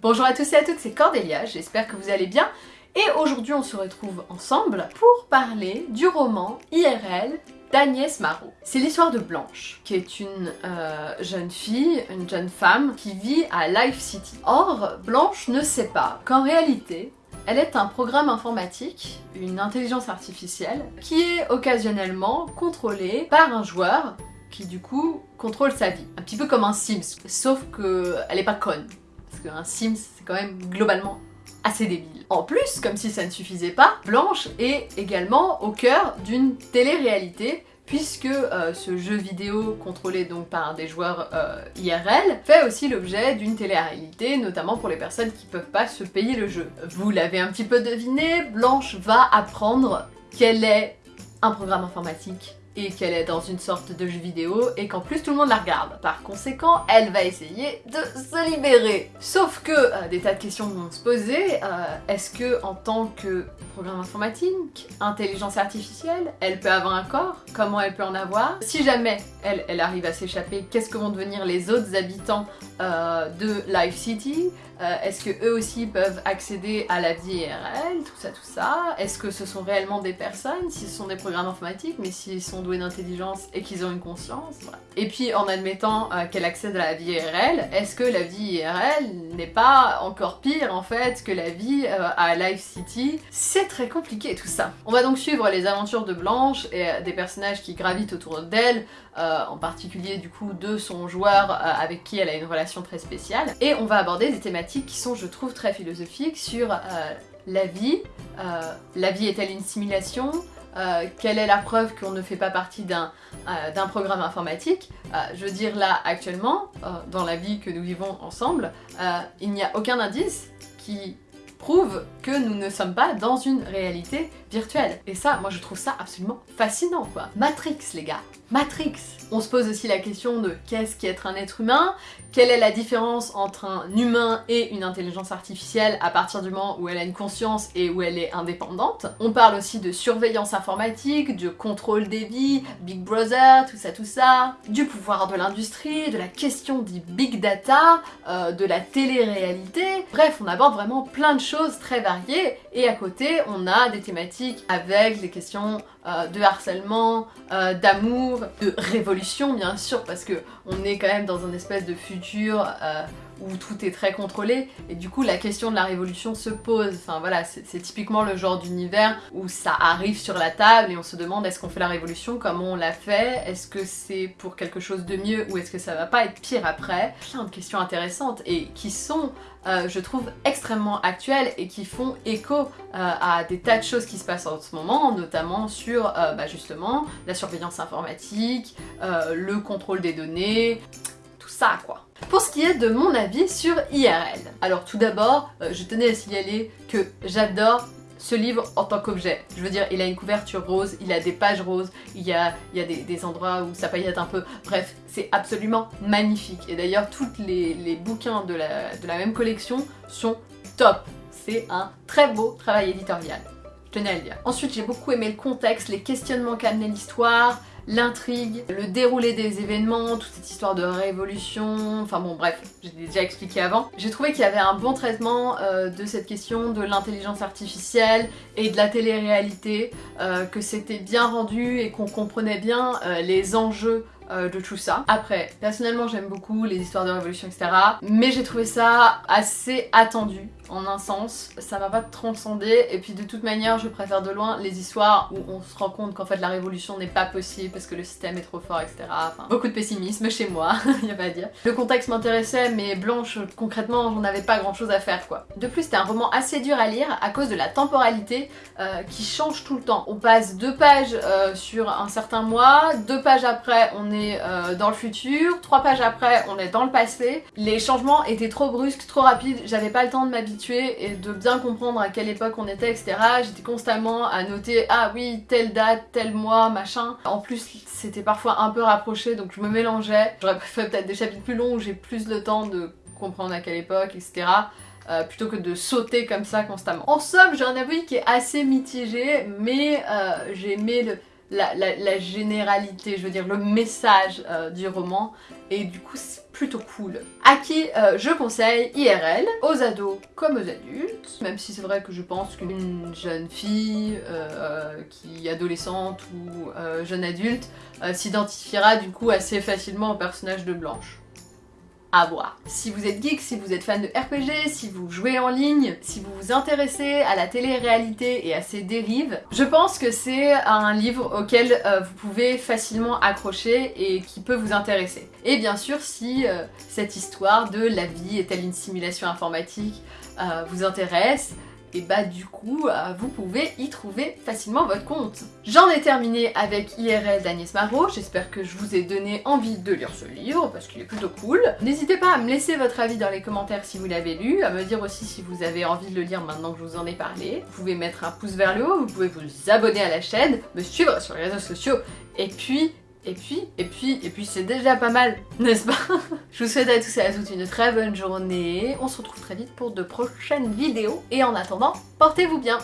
Bonjour à tous et à toutes, c'est Cordélia, j'espère que vous allez bien. Et aujourd'hui on se retrouve ensemble pour parler du roman IRL d'Agnès Marot. C'est l'histoire de Blanche, qui est une euh, jeune fille, une jeune femme, qui vit à Life City. Or, Blanche ne sait pas qu'en réalité, elle est un programme informatique, une intelligence artificielle, qui est occasionnellement contrôlée par un joueur qui du coup contrôle sa vie. Un petit peu comme un Sims, sauf qu'elle est pas conne parce qu'un Sims, c'est quand même globalement assez débile. En plus, comme si ça ne suffisait pas, Blanche est également au cœur d'une télé-réalité puisque euh, ce jeu vidéo contrôlé donc par des joueurs euh, IRL fait aussi l'objet d'une télé-réalité, notamment pour les personnes qui peuvent pas se payer le jeu. Vous l'avez un petit peu deviné, Blanche va apprendre qu'elle est un programme informatique et qu'elle est dans une sorte de jeu vidéo et qu'en plus tout le monde la regarde. Par conséquent, elle va essayer de se libérer. Sauf que euh, des tas de questions vont se poser. Euh, est-ce que en tant que programme informatique, intelligence artificielle, elle peut avoir un corps? Comment elle peut en avoir? Si jamais elle, arrive à s'échapper, qu'est-ce que vont devenir les autres habitants euh, de Life City? Est-ce que eux aussi peuvent accéder à la vie IRL Tout ça, tout ça? Est-ce que ce sont réellement des personnes Si ce sont des programmes informatiques, mais s'ils sont d'intelligence et qu'ils ont une conscience? Et puis en admettant euh, qu'elle accède à la vie IRL, est-ce que la vie IRL n'est pas encore pire en fait que la vie euh, à Life City? C'est très compliqué tout ça. On va donc suivre les aventures de Blanche et euh, des personnages qui gravitent autour d'elle, en particulier du coup de son joueur avec qui elle a une relation très spéciale. Et on va aborder des thématiques qui sont je trouve très philosophiques sur la vie, la vie est-elle une simulation? Euh, quelle est la preuve qu'on ne fait pas partie d'un euh, programme informatique? Euh, Je veux dire là actuellement, dans la vie que nous vivons ensemble, il n'y a aucun indice qui prouve nous ne sommes pas dans une réalité virtuelle. Et ça, moi je trouve ça absolument fascinant quoi. Matrix les gars, Matrix. On se pose aussi la question de qu'est-ce qu'être un être humain? Quelle est la différence entre un humain et une intelligence artificielle à partir du moment où elle a une conscience et où elle est indépendante? On parle aussi de surveillance informatique, de contrôle des vies, Big Brother, tout ça tout ça, du pouvoir de l'industrie, de la question du big data, euh, de la télé-réalité, bref on aborde vraiment plein de choses très variées et à côté on a des thématiques avec des questions euh, de harcèlement, euh, d'amour, de révolution bien sûr parce que on est quand même dans un espèce de futur euh, où tout est très contrôlé et du coup la question de la révolution se pose. Voilà, c'est typiquement le genre d'univers où ça arrive sur la table et on se demande est-ce qu'on fait la révolution, comment on l'a fait, est-ce que c'est pour quelque chose de mieux ou est-ce que ça va pas être pire après? Plein de questions intéressantes et qui sont, euh, je trouve, extrêmement actuelles et qui font écho euh, à des tas de choses qui se passent en ce moment, notamment sur euh, bah, justement la surveillance informatique, le contrôle des données, tout ça quoi. Pour ce qui est de mon avis sur IRL, alors tout d'abord, euh, je tenais à signaler que j'adore ce livre en tant qu'objet. Je veux dire, il a une couverture rose, il a des pages roses, il y a, des, endroits où ça paillette un peu. Bref, c'est absolument magnifique. Et d'ailleurs, tous les, bouquins de la, de la même collection sont top. C'est un très beau travail éditorial. Je tenais à le dire. Ensuite, j'ai beaucoup aimé le contexte, les questionnements qu'amenait l'histoire, l'intrigue, le déroulé des événements, toute cette histoire de révolution, enfin bon bref, j'ai déjà expliqué avant. J'ai trouvé qu'il y avait un bon traitement euh, de cette question de l'intelligence artificielle et de la télé-réalité, euh, que c'était bien rendu et qu'on comprenait bien euh, les enjeux de tout ça. Après, personnellement j'aime beaucoup les histoires de révolution etc. Mais j'ai trouvé ça assez attendu en un sens, ça m'a pas transcendé et puis de toute manière je préfère de loin les histoires où on se rend compte qu'en fait la révolution n'est pas possible parce que le système est trop fort etc. Beaucoup de pessimisme chez moi, y a pas à dire. Le contexte m'intéressait mais Blanche concrètement j'en avais pas grand chose à faire quoi. De plus c'était un roman assez dur à lire à cause de la temporalité euh, qui change tout le temps. On passe deux pages euh, sur un certain mois, deux pages après on est euh, dans le futur, trois pages après on est dans le passé. Les changements étaient trop brusques, trop rapides, j'avais pas le temps de m'habituer et de bien comprendre à quelle époque on était, etc. J'étais constamment à noter « Ah oui, telle date, tel mois, machin ». En plus, c'était parfois un peu rapproché, donc je me mélangeais. J'aurais fait peut-être des chapitres plus longs où j'ai plus le temps de comprendre à quelle époque, etc. Euh, plutôt que de sauter comme ça constamment. En somme, j'ai un avis qui est assez mitigé, mais euh, j'ai aimé la, généralité, je veux dire le message euh, du roman. Et du coup c'est plutôt cool. À qui euh, je conseille IRL, aux ados comme aux adultes, même si c'est vrai que je pense qu'une jeune fille euh, qui est adolescente ou jeune adulte s'identifiera du coup assez facilement au personnage de Blanche à voir. Si vous êtes geek, si vous êtes fan de RPG, si vous jouez en ligne, si vous vous intéressez à la télé-réalité et à ses dérives, je pense que c'est un livre auquel euh, vous pouvez facilement accrocher et qui peut vous intéresser. Et bien sûr, si euh, cette histoire de la vie est-elle une simulation informatique euh, vous intéresse, et bah du coup, euh, vous pouvez y trouver facilement votre compte. J'en ai terminé avec IRL d'Agnès Marot, j'espère que je vous ai donné envie de lire ce livre, parce qu'il est plutôt cool. N'hésitez pas à me laisser votre avis dans les commentaires si vous l'avez lu, à me dire aussi si vous avez envie de le lire maintenant que je vous en ai parlé. Vous pouvez mettre un pouce vers le haut, vous pouvez vous abonner à la chaîne, me suivre sur les réseaux sociaux, et puis et puis, et puis, et puis c'est déjà pas mal, n'est-ce pas? Je vous souhaite à tous et à toutes une très bonne journée. On se retrouve très vite pour de prochaines vidéos. Et en attendant, portez-vous bien